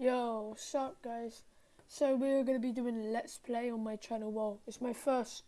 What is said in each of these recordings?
Yo, what's up guys? So we're going to be doing a let's play on my channel. Well, it's my first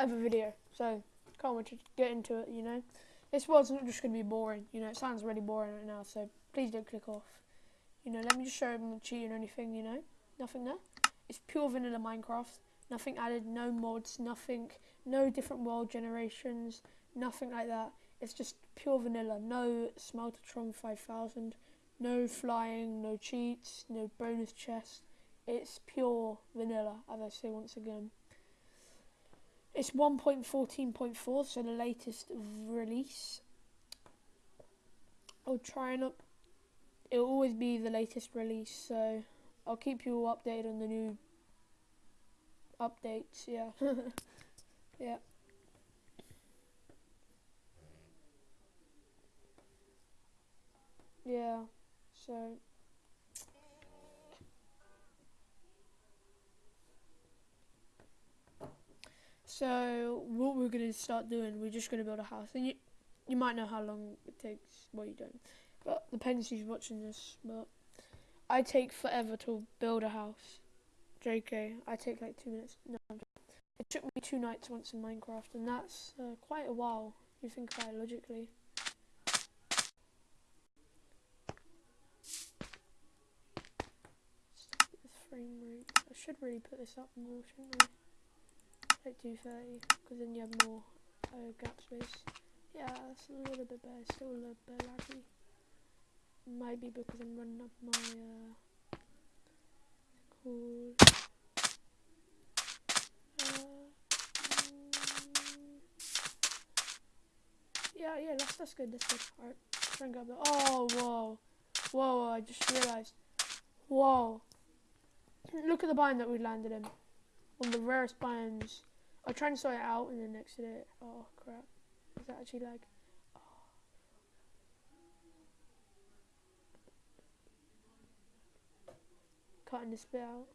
ever video, so can't wait to get into it, you know. This wasn't just going to be boring, you know, it sounds really boring right now, so please don't click off. You know, let me just show I'm not cheating or anything, you know. Nothing there. It's pure vanilla Minecraft. Nothing added, no mods, nothing, no different world generations, nothing like that. It's just pure vanilla, no Smeltertron 5000, no flying, no cheats, no bonus chest. It's pure vanilla, as I say once again. It's 1.14.4, so the latest release. I'll try and up. It'll always be the latest release, so I'll keep you all updated on the new updates. Yeah, yeah. Yeah. So So what we're gonna start doing, we're just gonna build a house, and you you might know how long it takes. Well, you don't, but depends who's watching this. But I take forever to build a house. JK, I take like two minutes. No, it took me two nights once in Minecraft, and that's uh, quite a while. If you think it logically. Frame rate. I should really put this up more, shouldn't I? Like 230, because then you have more uh, gap space. Yeah, that's a little bit better, still a little bit laggy. Might be because I'm running up my, uh, uh, yeah, yeah, that's, that's good, that's good. Alright, try and grab that. Oh, whoa. Whoa, I just realised. Whoa. Look at the biome that we landed in. One of the rarest biomes. I'll try and sort it out and then exit it. Oh crap. Is that actually like oh. cutting this bit out?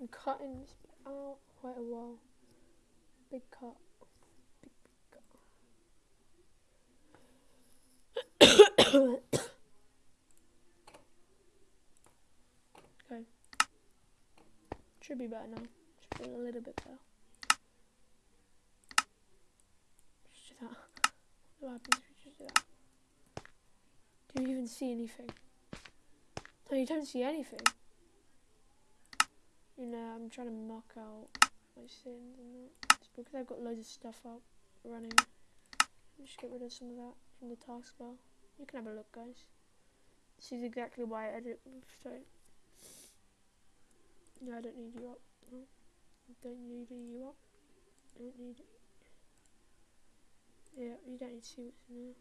I'm cutting this bit out quite a while. Big cut. Okay. Should be better now. Should be a little bit better. Just do that. What happens if you just do that? Do you even see anything? No, you don't see anything. You know, I'm trying to muck out my sins and that. It's because I've got loads of stuff up running. Just get rid of some of that from the taskbar. You can have a look, guys. This is exactly why I edit. Sorry. No, I don't need you up. No. Don't need you up. I don't need it. Yeah, you don't need to see what's in there.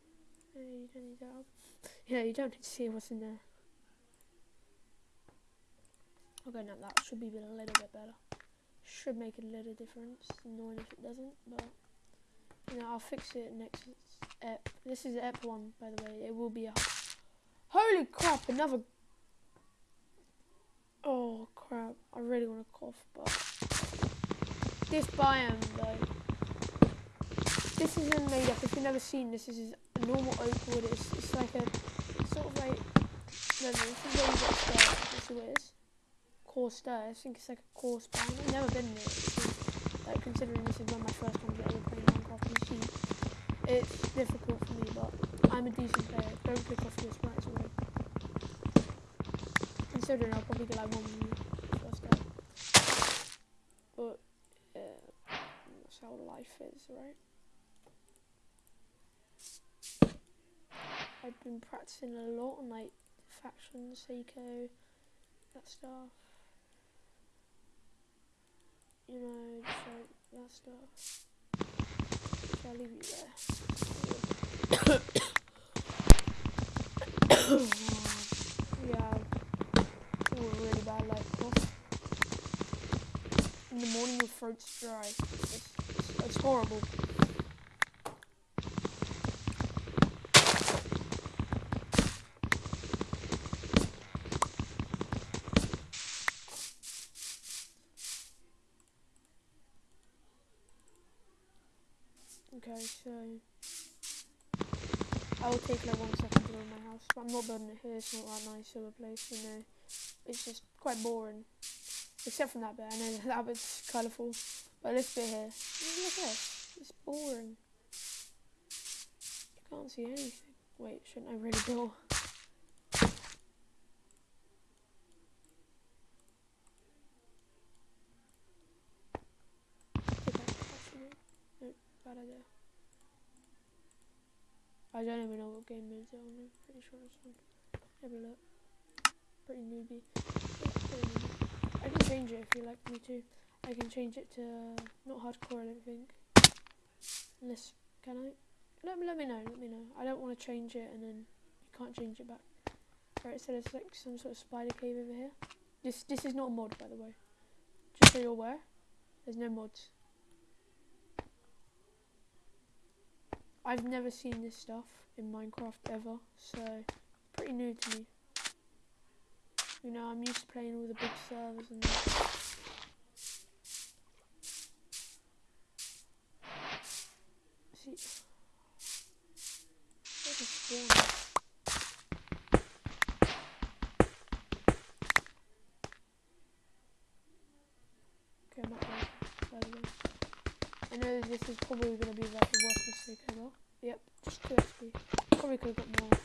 Yeah, you don't need that up. Yeah, you don't need to see what's in there. Okay, now that should be a little bit better. Should make a little difference. Annoying if it doesn't, but you know, I'll fix it next ep. This is ep one, by the way. It will be a. Holy crap! Another. Oh crap! I really want to cough, but this biome though. This isn't made up. If you've never seen this, this is a normal oak wood. It's, it's like a sort of like. No, no, this is where you stairs. This is what it is. I think it's like a coarse biome. I've never been there. Like considering this is one of my first times ever playing Minecraft PC. It's difficult for me, but I'm a decent player. Don't click off this right away. Considering I'll probably get like one first day. But, yeah, that's how life is, right? I've been practicing a lot on like factions, Seiko, that stuff. You know, just like that stuff. I'll leave you there. yeah, oh, really bad like. In the morning your throat's dry. It's, it's horrible. Okay, so I will take like one second to build my house. But I'm not building it here. It's not that nice of a place, you know. It's just quite boring, except from that bit. I know that bit's colourful, but this bit here, look at this. It's boring. You can't see anything. Wait, shouldn't I really build? Okay, actually, idea. I don't even know what game mode's on. I'm pretty sure it's on. Have a look. Pretty newbie. I can change it if you like me to. I can change it to uh, not hardcore. I don't think. Unless can I? Let me let me know. Let me know. I don't want to change it and then you can't change it back. Alright, so there's like some sort of spider cave over here. This this is not a mod by the way. Just so you're aware. There's no mods. I've never seen this stuff in Minecraft ever, so pretty new to me. You know, I'm used to playing all the big servers and that. See, spawn. Okay, I'm not there, by the way. I know this is probably going to be like the worst mistake ever. Yep, just 2 XP. Probably could have got more.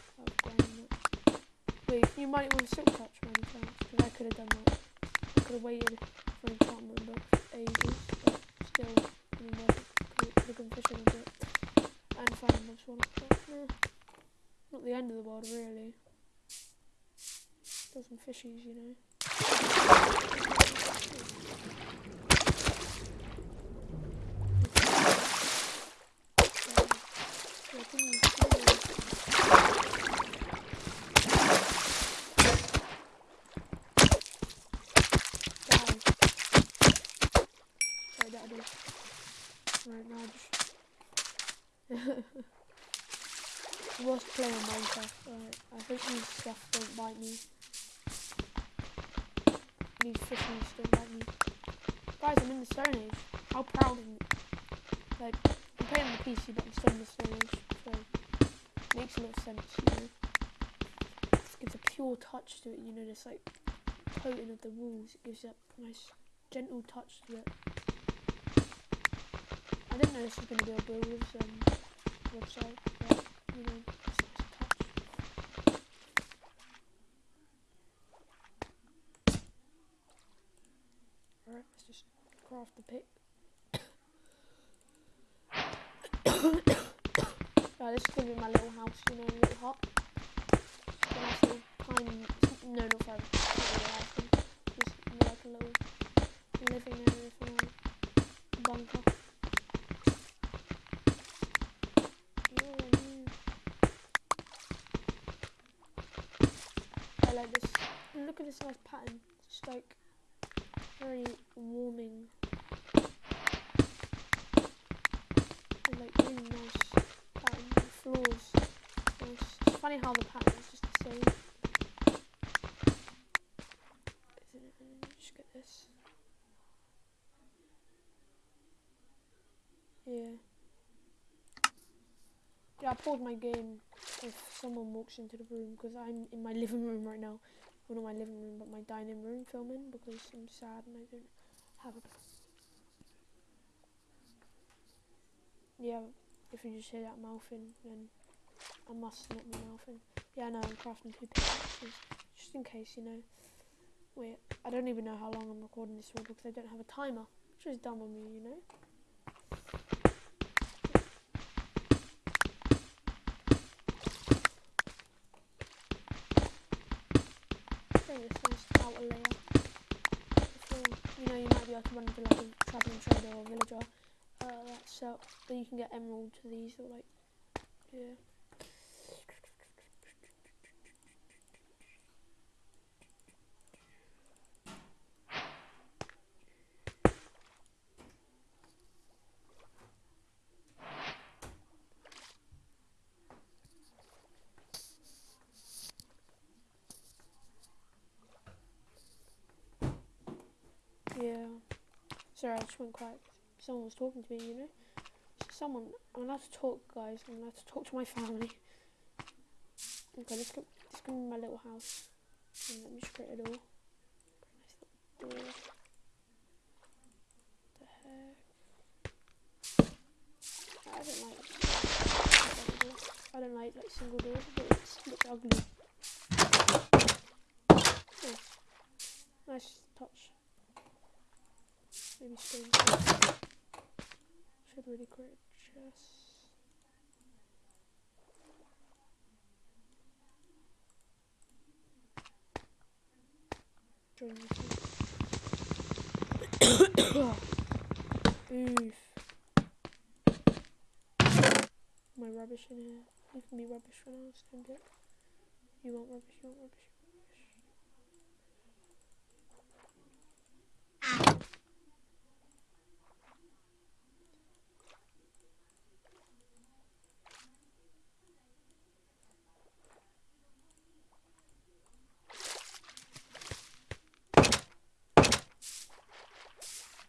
Wait, you might with a silk touch by any chance? Because I could have done that. I could have waited for enchantment book for ages, but still, I mean, it. Could have a bit. And finding mobs one but eh, not the end of the world, really. Still some fishies, you know. Worst player in Minecraft. Alright, I hope these stuff don't bite me. These fishies don't bite me. Guys, I'm in the Stone Age. How proud of me. Like, Playing on the PC, but I'm still in the Age, so makes a lot of sense, you know. This gives a pure touch to it, you know, this like coating of the walls. It gives that nice, gentle touch to it. I didn't know this was going to be a builder's um, website, but you know, it's a nice touch. Alright, let's just craft the pick. Right, this is going to be my little house, you know, little hut. Just a nice little tiny, no, not very, thing. just like a little living area my bunker. I like this. Look at this nice pattern. Just like very warming. And like really nice pattern. The floors. Nice. It's funny how the pattern is just the same. Yeah. Yeah, I paused my game if someone walks into the room because I'm in my living room right now. Well, not my living room, but my dining room filming because I'm sad and I don't have a. Yeah, if you just hear that mouthing, then I must not be mouthing. Yeah, I know, I'm crafting two pickaxes just in case, you know. Wait, I don't even know how long I'm recording this for because I don't have a timer, which is dumb on me, you know. You know, you might be able to run into like a travelling trader or villager. Uh, so that you can get emerald to these or like, yeah. Yeah. Sorry, I just went quiet. Someone was talking to me, you know. Someone. I'm allowed to talk, guys. I'm allowed to talk to my family. Okay, let's go. Let's go in my little house. And let me just create a door. Nice little door. The heck? I don't like. I don't like like single doors, but it looks ugly. Nice, nice. Maybe stone. Should really create a chest. Join Oof. My rubbish in here. You can be rubbish for now, stand it. You want rubbish, you want rubbish.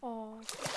어.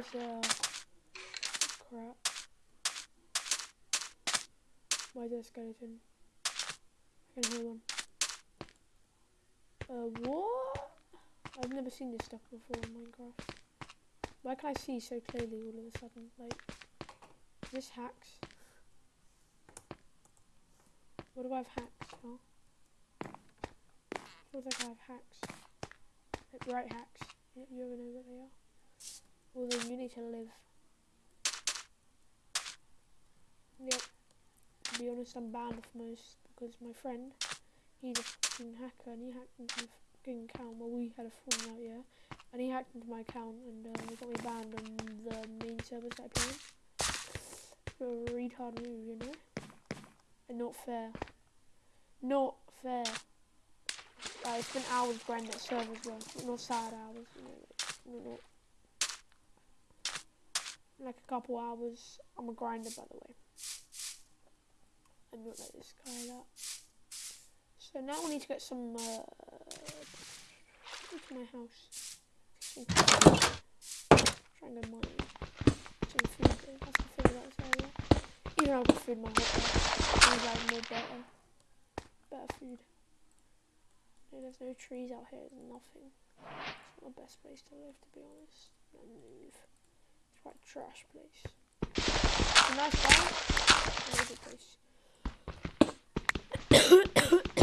Is crap? Why is there a skeleton? I can hear one. Uh, what? I've never seen this stuff before in Minecraft. Why can I see so clearly all of a sudden? Like, this hacks. What do I have hacks for? Feels like I have hacks. Like bright hacks. You ever know what they are? Although you need to live. Yep. To be honest, I'm banned off most because my friend, he's a fucking hacker and he hacked into my fucking account. Well, we had a falling out, yeah. And he hacked into my account and uh, got me banned on the main servers that I play a retard move, you know? And not fair. Not fair. Uh, it's been hours grinding that servers well. Not sad hours, you know. Like, not like a couple hours. I'm a grinder, by the way. And not like this guy that. So now we need to get some. Uh, my house. Some go mining. Some food. I have to figure out this area. Even I've got food my hot I like more better. Better food. No, there's no trees out here. There's nothing. It's not the best place to live, to be honest. Move. Quite trash place. It's a nice bar. Very good place.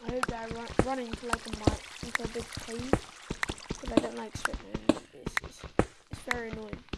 I hope I run, run into like a mine, into a big cave, because I don't like swimming. It's, it's, it's very annoying.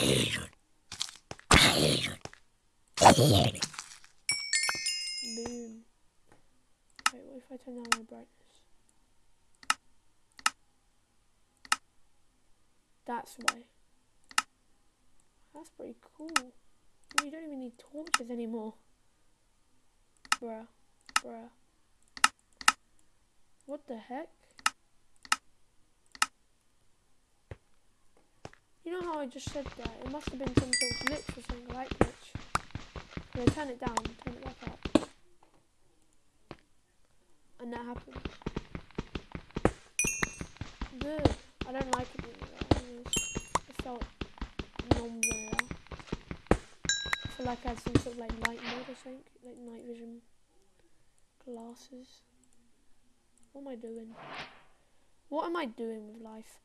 The entrance is Really? I turn down my brightness? That's why. That's pretty cool. You don't even need torches anymore. Bruh. Bruh. What the heck? You know how I just said that? It must have been some sort of glitch or something, light glitch. No, turn it down, turn it back up and that happened. good. I don't like it there. Anyways. It felt non vanilla. I feel like I had some sort of like light mode or something, like night vision glasses. What am I doing? What am I doing with life?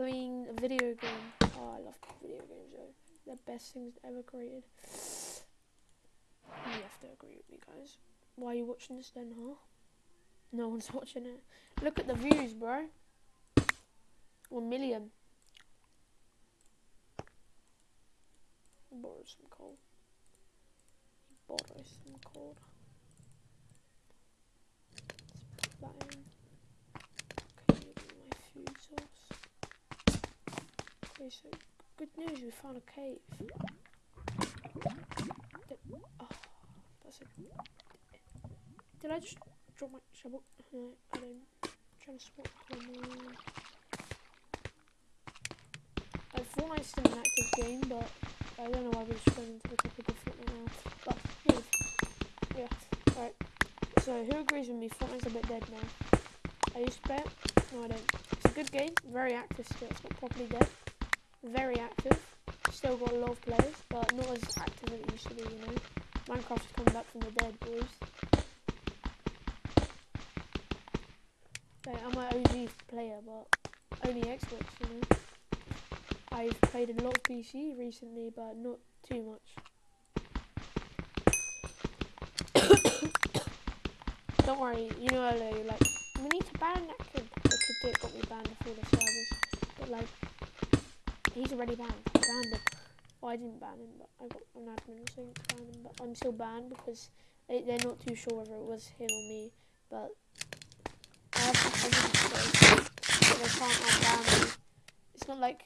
Playing a video game. Oh, I love video games. They're the best things ever created. You have to agree with me, guys. Why are you watching this then, huh? No one's watching it. Look at the views, bro. One million. Borrow some coal. Borrow some coal. Let's put that in. Okay, my food source. Okay, so good news, we found a cave. Did, oh, that's. Did I just drop my shovel? No, I don't. Trying to swap my I thought I still an active game, but I don't know why we're just going into the topic of Fortnite now. But, yeah, alright. So, who agrees with me? Fortnite's a bit dead now. I used to it. No, I don't. It's a good game. Very active still. It's not properly dead. Very active. Still got a lot of players, but not as active as it used to be, you know. Minecraft's coming back from the dead, boys. I'm an OG player, but only Xbox, you know. I've played a lot of PC recently, but not too much. Don't worry, you know earlier, like, we need to ban that kid. The kid that got me banned before the servers. But, like, he's already banned. I banned him. Well, I didn't ban him, but I got an admin saying to ban him. But I'm still banned because they, they're not too sure whether it was him or me. But I have to say that they can't unban me. It's not like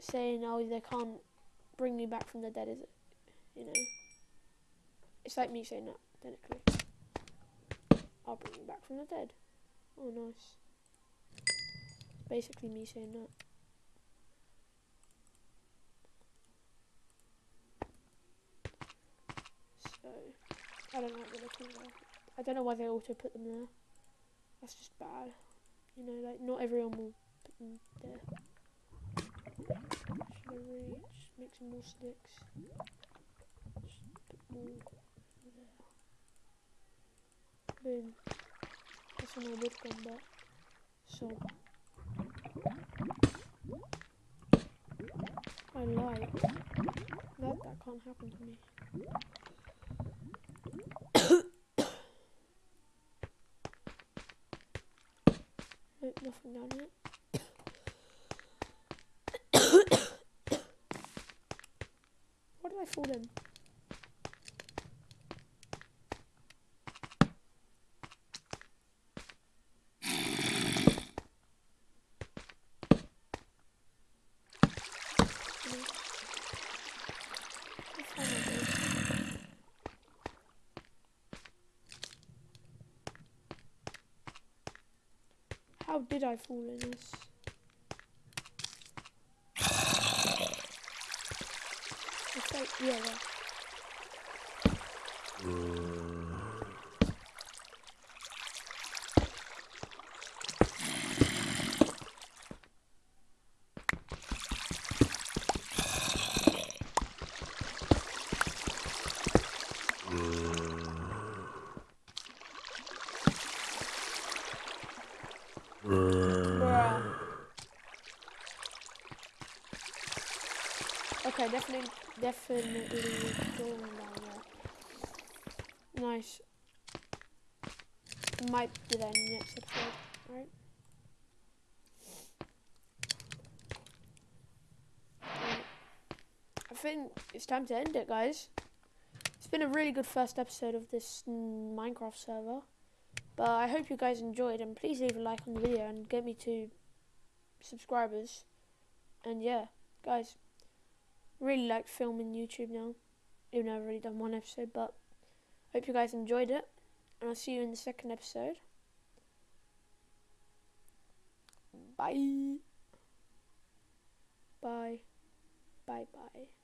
saying, oh, they can't bring me back from the dead, is it? You know? It's like me saying that, technically. I'll bring you back from the dead. Oh, nice. Basically me saying that. So, I don't like the look of. I don't know why they auto put them there. That's just bad. You know, like, not everyone will put them there. Should I just make some more sticks? Just put more there. Boom. That's when I would come back. So. I like that that can't happen to me. Nothing down here. what did I fall in? How did I fall in this? Like, yeah. Okay, definitely, definitely going down there. Nice. Might do that in the next episode, right? I think it's time to end it, guys. It's been a really good first episode of this Minecraft server. But I hope you guys enjoyed and please leave a like on the video and get me to subscribers. And yeah, guys, really like filming YouTube now. Even though I've already done one episode, but hope you guys enjoyed it. And I'll see you in the second episode. Bye. Bye. Bye bye.